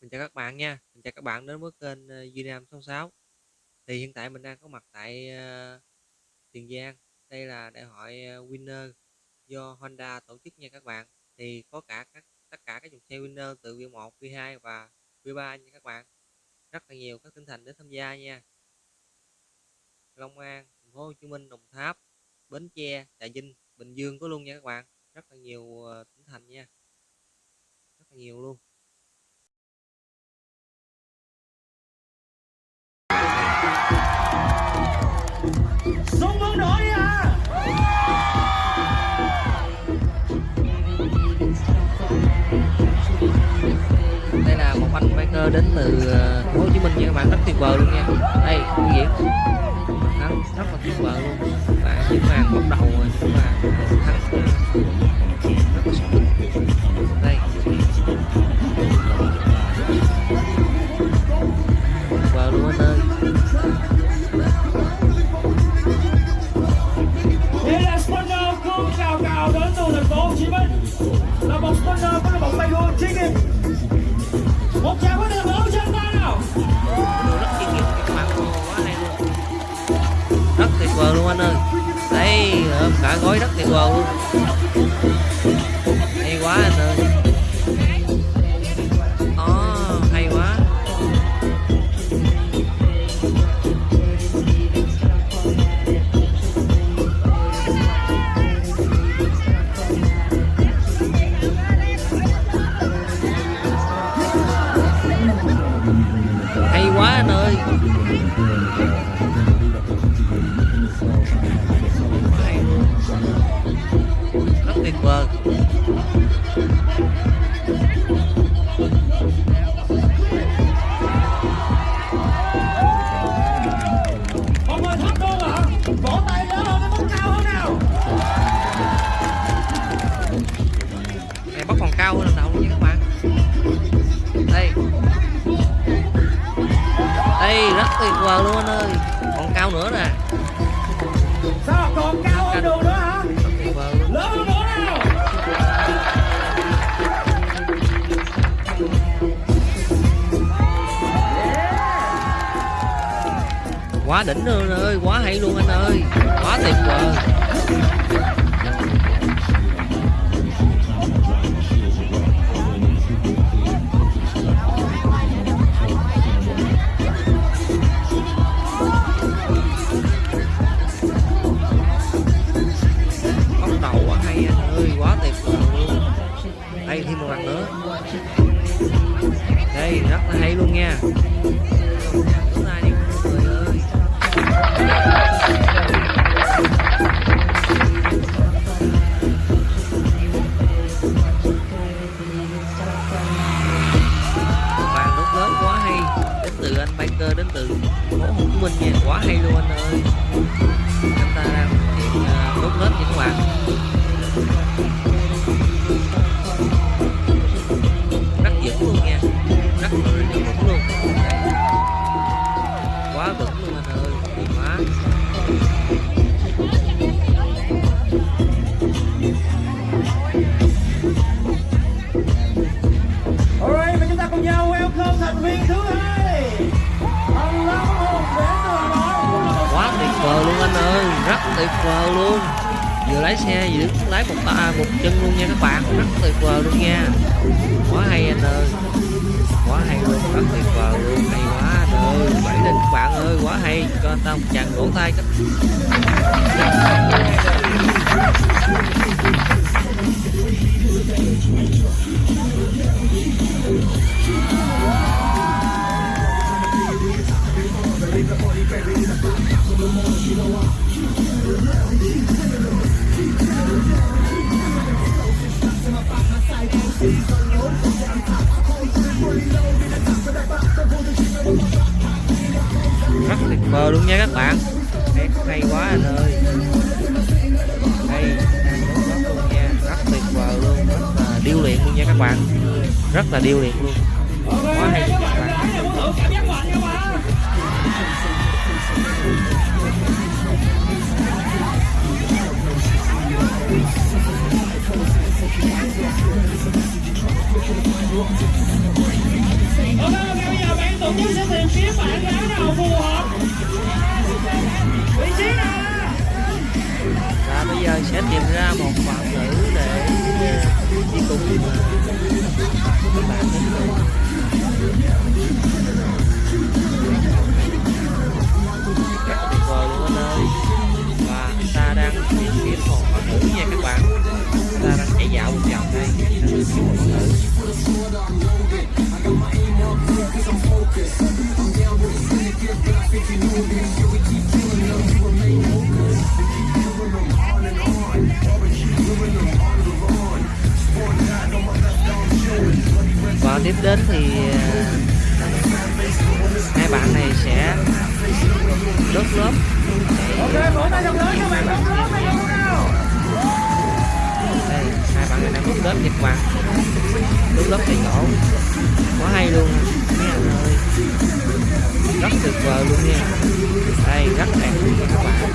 Mình chào các bạn nha, mình chào các bạn đến với kênh, ờ, Duy Nam 66. Thì hiện tại mình đang có mặt tại, ờ, Tiền Giang, đây là đại hội, ờ, Winner do Honda tổ chức nha các bạn. Thì có cả các tất cả các dòng xe Winner từ V1, V2 và V3 nha các bạn. Rất là nhiều các tỉnh thành đến tham gia nha. Long An, Thành phố Hồ Chí Minh, Đồng Tháp, Bến Tre, Trà Vinh, Bình Dương có luôn nha các bạn. Rất là nhiều, tỉnh thành nha. Rất là nhiều luôn. Tuyệt vời luôn nha. Đây, biểu diễn rất là tuyệt vời luôn. Và những màn bốc đầu ôm gói rất tuyệt vời luôn. Hay quá anh ơi. Ồ, hay quá. Hay quá anh ơi. Vỗ tay lớn hơn cái bóng cao hơn nào Này bóc còn cao hơn lần đầu luôn các bạn. Đây. Đây, rất tuyệt vời luôn anh ơi. Còn cao nữa nè. Sao còn cao Quá đỉnh luôn anh ơi, quá hay luôn anh ơi. Quá tuyệt vời. Phố Minh nha Quá hay luôn anh ơi. Chúng ta đang thực hiện à, đốt lớp những các vời luôn. Vừa lái xe vừa đứng lái một ta, một chân luôn nha các bạn. Rất tuyệt vời luôn nha. Quá hay anh ơi. Quá hay luôn, Rất tuyệt vời luôn. Hay quá anh ơi. Bảy lên các bạn ơi, Quá hay. Cho anh ta một chàng vỗ tay các rất vời luôn nha các bạn. Đẹp hay quá anh ơi. Hay, đang đốt luôn nha. Rất tuyệt vời luôn, rất là điêu luyện luôn nha các bạn. Rất là điêu luyện luôn. Quá hay các bạn. Và bây giờ sẽ tìm ra một bạn nữ để ờ, đi cùng ờ, các bạn đến cùng rất tuyệt vời luôn anh ơi. Và ta đang tìm kiếm một bạn nữ nha các bạn. Ta đang chạy dạo một vòng đây. Kiếm một bạn nữ và tiếp đến thì ờ, hai bạn này sẽ đốt lớp. Ok vỗ tay thật lớn các bạn đóng lớp hay không nào? Đây hai bạn này đang đốt lớp nha các bạn đốt lớp tại chỗ quá hay luôn mấy anh ơi. Rất tuyệt vời luôn nha. Đây rất đẹp luôn nha các bạn.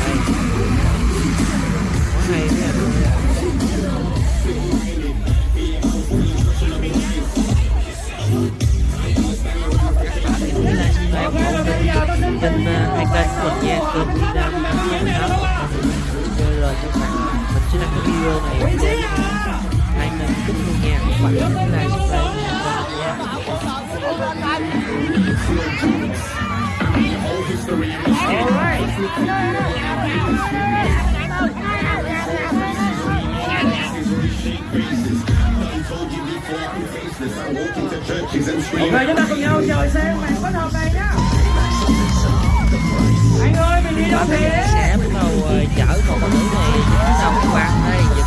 Đây quá hay mấy anh ơi hai cân của mình nha kênh Việt Nam kênh chơi rồi các bạn mình sẽ đăng cái video này lên hai kênh nghe luôn nha các bạn nhớ like subscribe nha ok chúng ta cùng nhau chờ xem màn kết hợp này nhá. Anh ơi, mình đi đâu thế? Sẽ bắt đầu ờ, chở một con nữ này bắt đầu các bạn đây.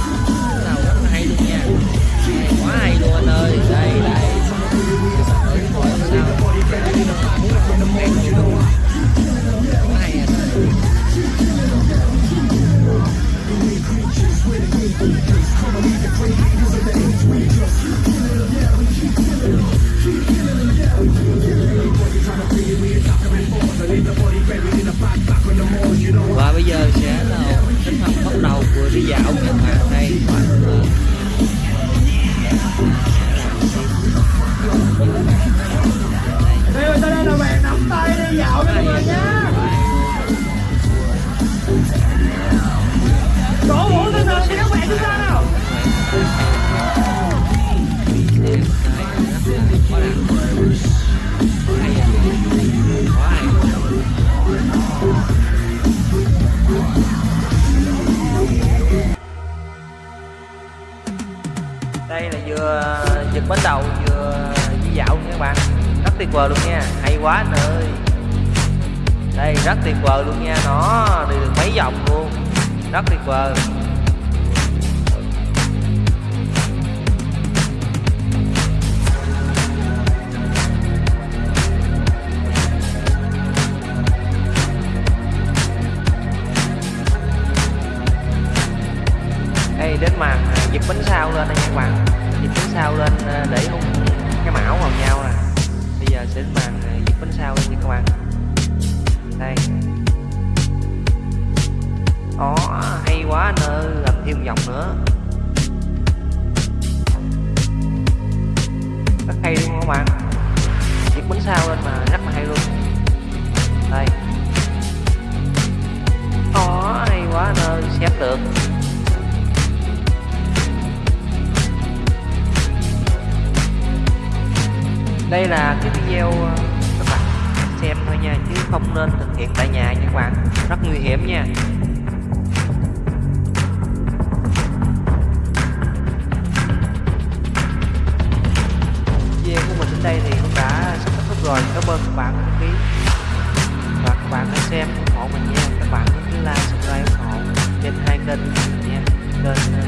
Giật đầu vừa đi dạo nha các bạn. Rất tuyệt vời luôn nha, hay quá anh ơi. Đây, rất tuyệt vời luôn nha, nó đi được mấy vòng luôn. Rất tuyệt vời. Đây đến màn dịp bánh sau lên đây nha các bạn. Dịp bánh sau lên ờ, để hút cái mão vào nhau nè. Bây giờ sẽ bàn ờ, màn bánh sau lên nha các bạn. Đây. Đó à, hay quá anh ơi, làm thêm vòng nữa. Rất hay luôn các bạn. Giật bánh sau lên mà rất là hay luôn. Đây. Đó hay quá anh ơi xếp được. Đây là cái video ờ, các bạn xem thôi nha, chứ không nên thực hiện tại nhà nha các bạn. Rất nguy hiểm nha. Video của mình đến đây thì cũng đã sắp kết thúc rồi. Cảm ơn các bạn đã đăng ký. Và các bạn hãy xem ủng hộ mình nha. Các bạn cứ like, subscribe ủng hộ trên hai kênh của mình nha. Kênh ờ,